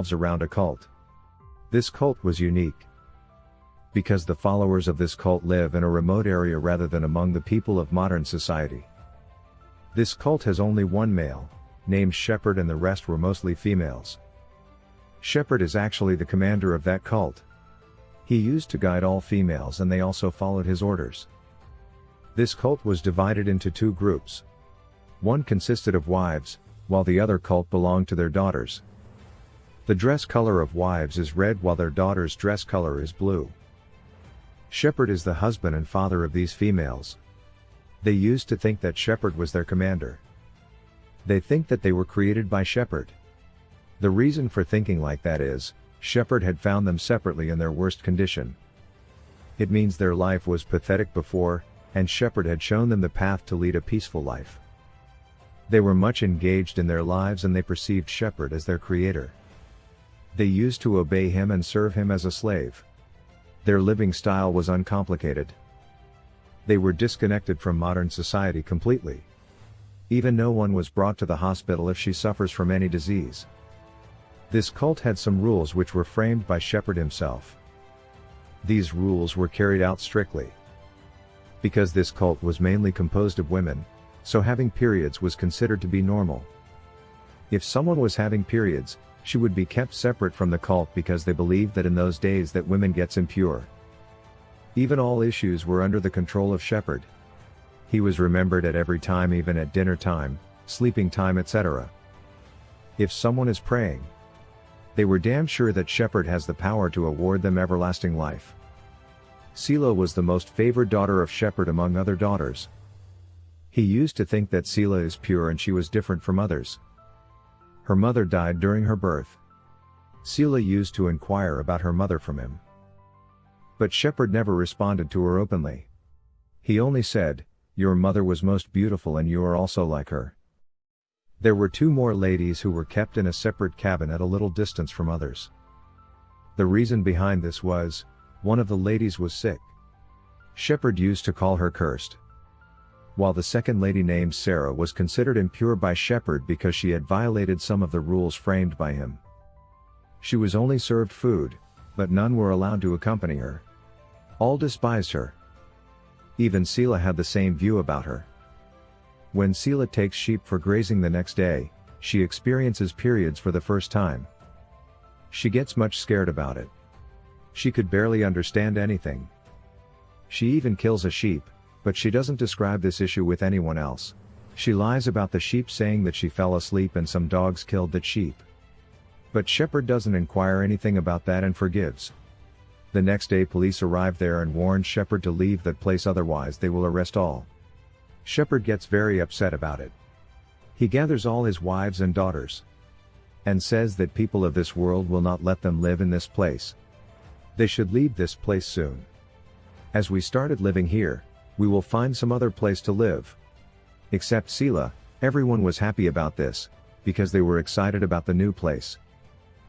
revolves around a cult. This cult was unique. Because the followers of this cult live in a remote area rather than among the people of modern society. This cult has only one male, named Shepherd and the rest were mostly females. Shepherd is actually the commander of that cult. He used to guide all females and they also followed his orders. This cult was divided into two groups. One consisted of wives, while the other cult belonged to their daughters. The dress color of wives is red while their daughters' dress color is blue. Shepherd is the husband and father of these females. They used to think that Shepherd was their commander. They think that they were created by Shepherd. The reason for thinking like that is, Shepherd had found them separately in their worst condition. It means their life was pathetic before, and Shepherd had shown them the path to lead a peaceful life. They were much engaged in their lives and they perceived Shepherd as their creator. They used to obey him and serve him as a slave. Their living style was uncomplicated. They were disconnected from modern society completely. Even no one was brought to the hospital if she suffers from any disease. This cult had some rules which were framed by Shepherd himself. These rules were carried out strictly. Because this cult was mainly composed of women, so having periods was considered to be normal. If someone was having periods, she would be kept separate from the cult because they believed that in those days that women gets impure. Even all issues were under the control of Shepherd. He was remembered at every time even at dinner time, sleeping time etc. If someone is praying, they were damn sure that Shepherd has the power to award them everlasting life. Selah was the most favored daughter of Shepherd among other daughters. He used to think that Selah is pure and she was different from others. Her mother died during her birth. Selah used to inquire about her mother from him. But Shepherd never responded to her openly. He only said, Your mother was most beautiful and you are also like her. There were two more ladies who were kept in a separate cabin at a little distance from others. The reason behind this was, one of the ladies was sick. Shepherd used to call her cursed. While the second lady named Sarah was considered impure by Shepherd because she had violated some of the rules framed by him. She was only served food, but none were allowed to accompany her. All despised her. Even Selah had the same view about her. When Selah takes sheep for grazing the next day, she experiences periods for the first time. She gets much scared about it. She could barely understand anything. She even kills a sheep, but she doesn't describe this issue with anyone else. She lies about the sheep saying that she fell asleep and some dogs killed that sheep. But Shepherd doesn't inquire anything about that and forgives. The next day police arrive there and warn Shepherd to leave that place otherwise they will arrest all. Shepherd gets very upset about it. He gathers all his wives and daughters. And says that people of this world will not let them live in this place. They should leave this place soon. As we started living here, we will find some other place to live. Except Selah, everyone was happy about this, because they were excited about the new place.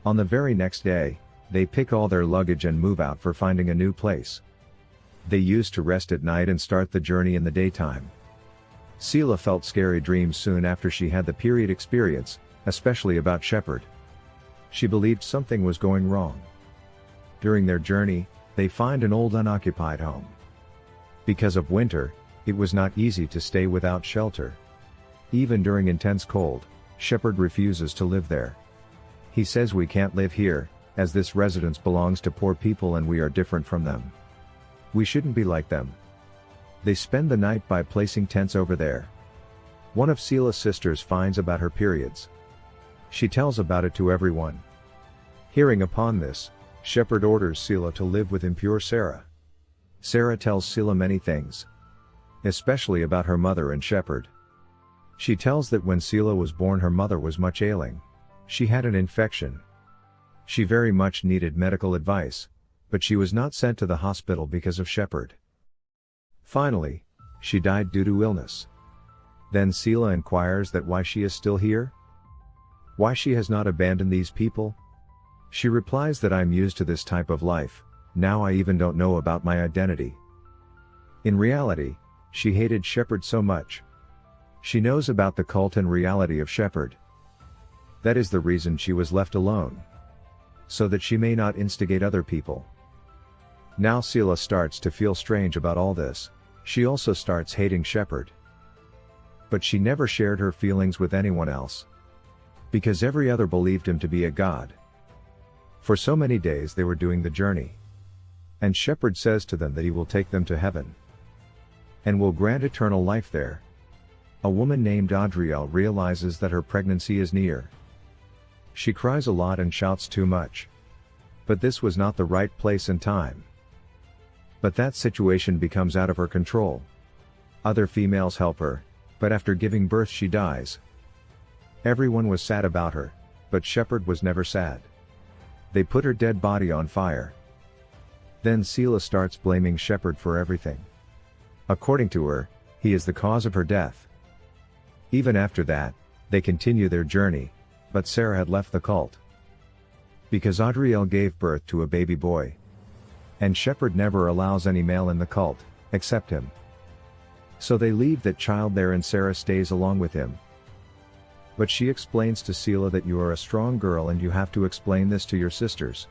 On the very next day, they pick all their luggage and move out for finding a new place. They used to rest at night and start the journey in the daytime. Selah felt scary dreams soon after she had the period experience, especially about Shepherd. She believed something was going wrong. During their journey, they find an old unoccupied home. Because of winter, it was not easy to stay without shelter. Even during intense cold, Shepherd refuses to live there. He says we can't live here, as this residence belongs to poor people and we are different from them. We shouldn't be like them. They spend the night by placing tents over there. One of Selah's sisters finds about her periods. She tells about it to everyone. Hearing upon this, Shepherd orders Selah to live with impure Sarah. Sarah tells Selah many things. Especially about her mother and Shepherd. She tells that when Selah was born her mother was much ailing. She had an infection. She very much needed medical advice, but she was not sent to the hospital because of Shepherd. Finally, she died due to illness. Then Selah inquires that why she is still here? Why she has not abandoned these people? She replies that I'm used to this type of life, now I even don't know about my identity. In reality, she hated Shepherd so much. She knows about the cult and reality of Shepherd. That is the reason she was left alone. so that she may not instigate other people. Now Selah starts to feel strange about all this, she also starts hating Shepherd. But she never shared her feelings with anyone else. Because every other believed him to be a god. For so many days they were doing the journey. And Shepherd says to them that he will take them to heaven. And will grant eternal life there. A woman named Adriel realizes that her pregnancy is near. She cries a lot and shouts too much. But this was not the right place and time. But that situation becomes out of her control. Other females help her, but after giving birth she dies. Everyone was sad about her, but Shepherd was never sad. They put her dead body on fire. Then Selah starts blaming Shepherd for everything. According to her, he is the cause of her death. Even after that, they continue their journey, but Sarah had left the cult. Because Adriel gave birth to a baby boy. And Shepherd never allows any male in the cult, except him. So they leave that child there and Sarah stays along with him. But she explains to Selah that you are a strong girl and you have to explain this to your sisters.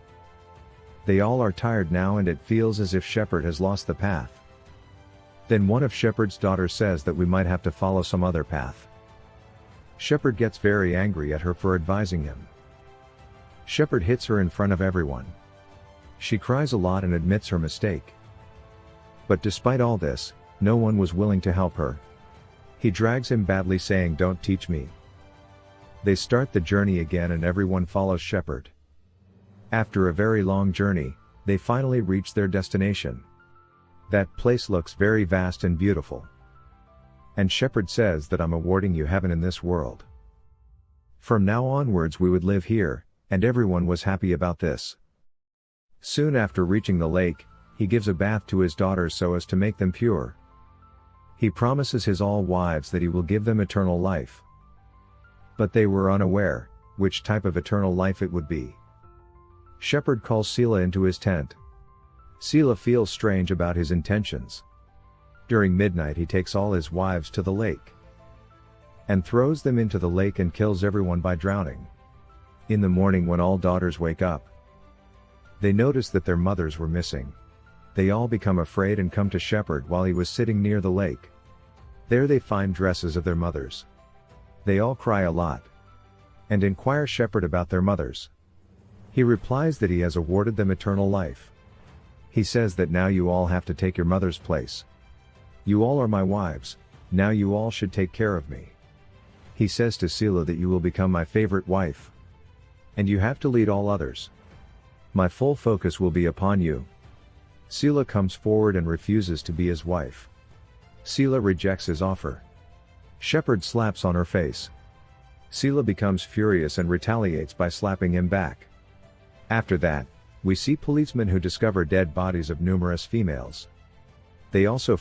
They all are tired now and it feels as if Shepherd has lost the path. Then one of Shepherd's daughters says that we might have to follow some other path. Shepherd gets very angry at her for advising him. Shepherd hits her in front of everyone. She cries a lot and admits her mistake. But despite all this, no one was willing to help her. He drags him badly saying don't teach me. They start the journey again and everyone follows Shepherd. After a very long journey, they finally reach their destination. That place looks very vast and beautiful. And Shepherd says that I'm awarding you heaven in this world. From now onwards we would live here, and everyone was happy about this. Soon after reaching the lake, he gives a bath to his daughters so as to make them pure. He promises his all wives that he will give them eternal life. But they were unaware, which type of eternal life it would be. Shepherd calls Selah into his tent. Selah feels strange about his intentions. During midnight he takes all his wives to the lake. And throws them into the lake and kills everyone by drowning. In the morning when all daughters wake up. They notice that their mothers were missing. They all become afraid and come to Shepherd while he was sitting near the lake. There they find dresses of their mothers. They all cry a lot. And inquire Shepherd about their mothers. He replies that he has awarded them eternal life. He says that now you all have to take your mother's place. You all are my wives, now you all should take care of me. He says to Selah that you will become my favorite wife. And you have to lead all others. My full focus will be upon you. Selah comes forward and refuses to be his wife. Selah rejects his offer. Shepherd slaps on her face. Selah becomes furious and retaliates by slapping him back. After that, we see policemen who discover dead bodies of numerous females. They also